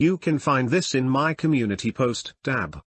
You can find this in my community post dab.